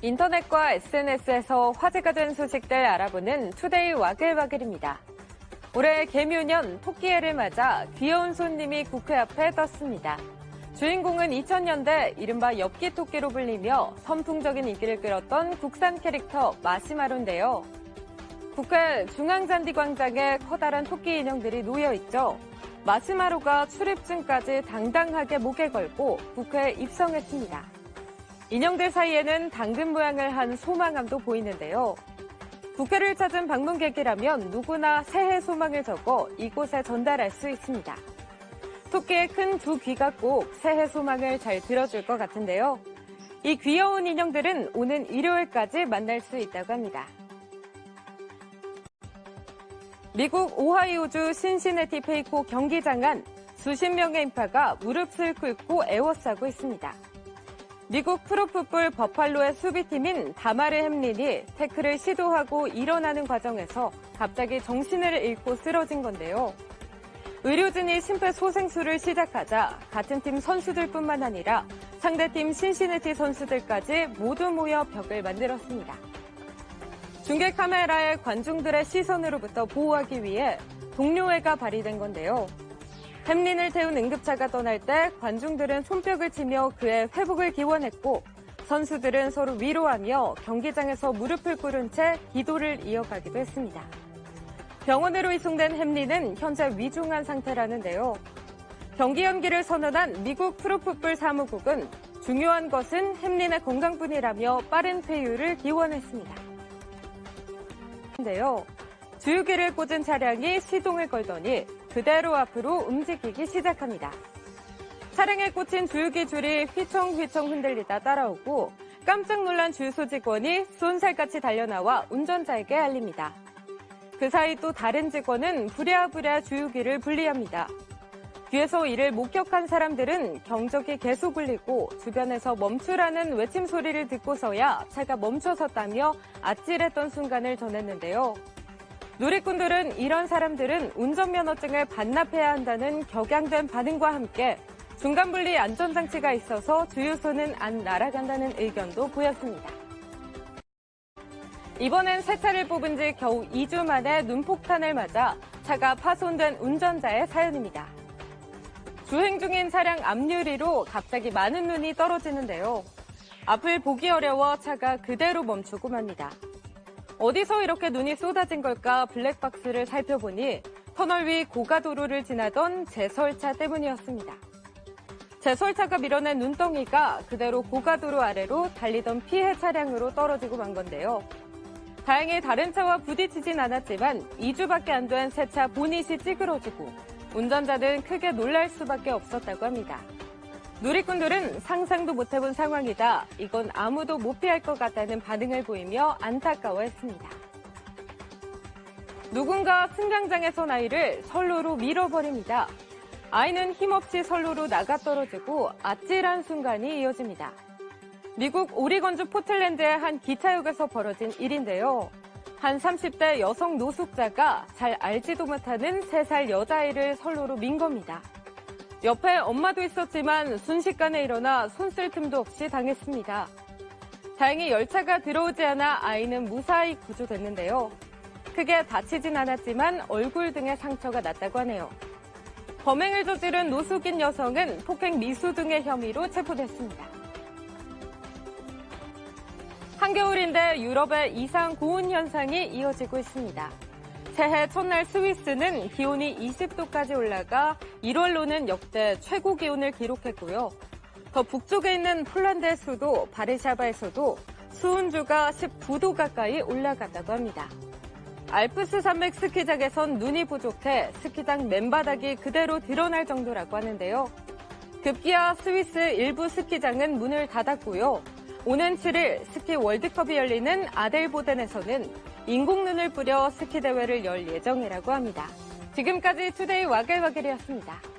인터넷과 SNS에서 화제가 된 소식들 알아보는 투데이 와글와글입니다. 올해 계묘년 토끼해를 맞아 귀여운 손님이 국회 앞에 떴습니다. 주인공은 2000년대 이른바 엽기 토끼로 불리며 선풍적인 인기를 끌었던 국산 캐릭터 마시마로인데요. 국회 중앙잔디 광장에 커다란 토끼 인형들이 놓여 있죠. 마시마로가 출입증까지 당당하게 목에 걸고 국회에 입성했습니다. 인형들 사이에는 당근 모양을 한 소망함도 보이는데요. 국회를 찾은 방문객이라면 누구나 새해 소망을 적어 이곳에 전달할 수 있습니다. 토끼의 큰 두 귀가 꼭 새해 소망을 잘 들어줄 것 같은데요. 이 귀여운 인형들은 오는 일요일까지 만날 수 있다고 합니다. 미국 오하이오주 신시내티 페이코 경기장 안 수십 명의 인파가 무릎을 꿇고 애워싸고 있습니다. 미국 프로풋볼 버팔로의 수비팀인 다마르 햄린이 태클을 시도하고 일어나는 과정에서 갑자기 정신을 잃고 쓰러진 건데요. 의료진이 심폐소생술을 시작하자 같은 팀 선수들뿐만 아니라 상대팀 신시내티 선수들까지 모두 모여 벽을 만들었습니다. 중계 카메라에 관중들의 시선으로부터 보호하기 위해 동료애가 발휘된 건데요. 햄린을 태운 응급차가 떠날 때 관중들은 손뼉을 치며 그의 회복을 기원했고 선수들은 서로 위로하며 경기장에서 무릎을 꿇은 채 기도를 이어가기도 했습니다. 병원으로 이송된 햄린은 현재 위중한 상태라는데요. 경기 연기를 선언한 미국 프로풋볼 사무국은 중요한 것은 햄린의 건강뿐이라며 빠른 퇴유를 기원했습니다. 인데요. 주유기를 꽂은 차량이 시동을 걸더니 그대로 앞으로 움직이기 시작합니다. 차량에 꽂힌 주유기 줄이 휘청휘청 흔들리다 따라오고 깜짝 놀란 주유소 직원이 쏜살같이 달려나와 운전자에게 알립니다. 그 사이 또 다른 직원은 부랴부랴 주유기를 분리합니다. 뒤에서 이를 목격한 사람들은 경적이 계속 울리고 주변에서 멈추라는 외침 소리를 듣고서야 차가 멈춰섰다며 아찔했던 순간을 전했는데요. 누리꾼들은 이런 사람들은 운전면허증을 반납해야 한다는 격양된 반응과 함께 중간분리 안전장치가 있어서 주유소는 안 날아간다는 의견도 보였습니다. 이번엔 새 차를 뽑은 지 겨우 2주 만에 눈폭탄을 맞아 차가 파손된 운전자의 사연입니다. 주행 중인 차량 앞유리로 갑자기 많은 눈이 떨어지는데요. 앞을 보기 어려워 차가 그대로 멈추고 맙니다. 어디서 이렇게 눈이 쏟아진 걸까 블랙박스를 살펴보니 터널 위 고가도로를 지나던 제설차 때문이었습니다. 제설차가 밀어낸 눈덩이가 그대로 고가도로 아래로 달리던 피해 차량으로 떨어지고 만 건데요. 다행히 다른 차와 부딪히진 않았지만 2주밖에 안 된 새 차 보닛이 찌그러지고 운전자는 크게 놀랄 수밖에 없었다고 합니다. 누리꾼들은 상상도 못해본 상황이다. 이건 아무도 못 피할 것 같다는 반응을 보이며 안타까워했습니다. 누군가 승강장에선 아이를 선로로 밀어버립니다. 아이는 힘없이 선로로 나가 떨어지고 아찔한 순간이 이어집니다. 미국 오리건주 포틀랜드의 한 기차역에서 벌어진 일인데요. 한 30대 여성 노숙자가 잘 알지도 못하는 3살 여자아이를 선로로 민 겁니다. 옆에 엄마도 있었지만 순식간에 일어나 손 쓸 틈도 없이 당했습니다. 다행히 열차가 들어오지 않아 아이는 무사히 구조됐는데요. 크게 다치진 않았지만 얼굴 등에 상처가 났다고 하네요. 범행을 저지른 노숙인 여성은 폭행 미수 등의 혐의로 체포됐습니다. 한겨울인데 유럽의 이상 고온 현상이 이어지고 있습니다. 새해 첫날 스위스는 기온이 20도까지 올라가 1월로는 역대 최고 기온을 기록했고요. 더 북쪽에 있는 폴란드의 수도 바르샤바에서도 수온주가 19도 가까이 올라갔다고 합니다. 알프스 산맥 스키장에선 눈이 부족해 스키장 맨바닥이 그대로 드러날 정도라고 하는데요. 급기야 스위스 일부 스키장은 문을 닫았고요. 오는 7일 스키 월드컵이 열리는 아델보덴에서는 인공눈을 뿌려 스키 대회를 열 예정이라고 합니다. 지금까지 투데이 와글와글이었습니다.